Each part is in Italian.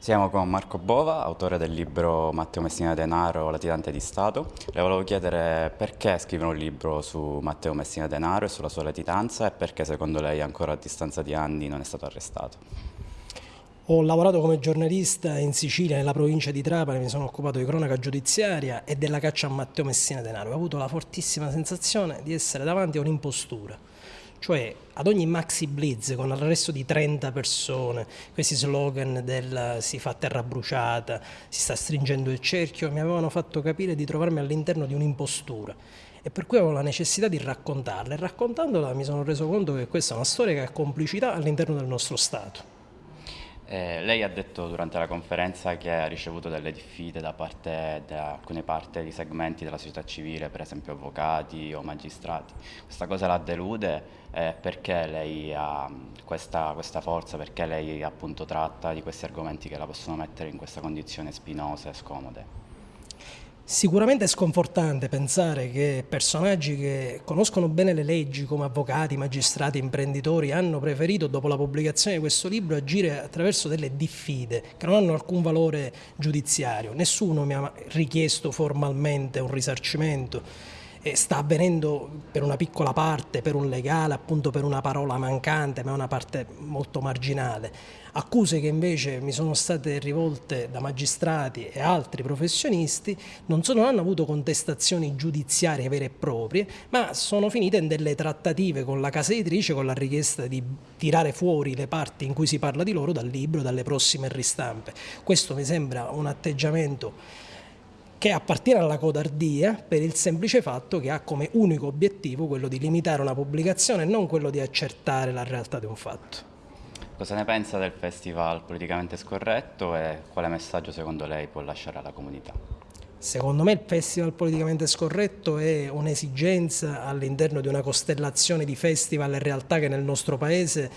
Siamo con Marco Bova, autore del libro Matteo Messina Denaro, latitante di Stato. Le volevo chiedere perché scrivere un libro su Matteo Messina Denaro e sulla sua latitanza e perché secondo lei ancora a distanza di anni non è stato arrestato. Ho lavorato come giornalista in Sicilia, nella provincia di Trapani, mi sono occupato di cronaca giudiziaria e della caccia a Matteo Messina Denaro. Ho avuto la fortissima sensazione di essere davanti a un'impostura cioè ad ogni maxi blitz con l'arresto di 30 persone, questi slogan del si fa terra bruciata, si sta stringendo il cerchio, mi avevano fatto capire di trovarmi all'interno di un'impostura e per cui avevo la necessità di raccontarla e raccontandola mi sono reso conto che questa è una storia che ha complicità all'interno del nostro Stato. Eh, lei ha detto durante la conferenza che ha ricevuto delle diffide da parte di alcune parti di segmenti della società civile, per esempio avvocati o magistrati. Questa cosa la delude? Eh, perché lei ha questa, questa, forza? Perché lei appunto tratta di questi argomenti che la possono mettere in questa condizione spinosa e scomode? Sicuramente è sconfortante pensare che personaggi che conoscono bene le leggi come avvocati, magistrati, imprenditori hanno preferito dopo la pubblicazione di questo libro agire attraverso delle diffide che non hanno alcun valore giudiziario. Nessuno mi ha richiesto formalmente un risarcimento eh, sta avvenendo per una piccola parte, per un legale, appunto per una parola mancante, ma è una parte molto marginale. Accuse che invece mi sono state rivolte da magistrati e altri professionisti non, sono, non hanno avuto contestazioni giudiziarie vere e proprie, ma sono finite in delle trattative con la casa editrice con la richiesta di tirare fuori le parti in cui si parla di loro dal libro, dalle prossime ristampe. Questo mi sembra un atteggiamento che appartiene alla codardia per il semplice fatto che ha come unico obiettivo quello di limitare una pubblicazione e non quello di accertare la realtà di un fatto. Cosa ne pensa del festival politicamente scorretto e quale messaggio secondo lei può lasciare alla comunità? Secondo me il festival politicamente scorretto è un'esigenza all'interno di una costellazione di festival e realtà che nel nostro paese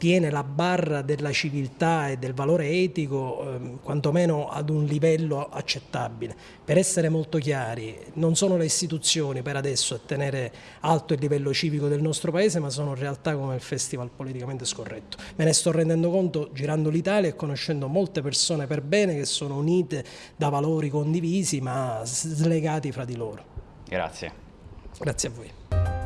tiene la barra della civiltà e del valore etico eh, quantomeno ad un livello accettabile. Per essere molto chiari, non sono le istituzioni per adesso a tenere alto il livello civico del nostro paese, ma sono realtà come il Festival Politicamente Scorretto. Me ne sto rendendo conto girando l'Italia e conoscendo molte persone per bene che sono unite da valori condivisi ma slegati fra di loro. Grazie. Grazie a voi.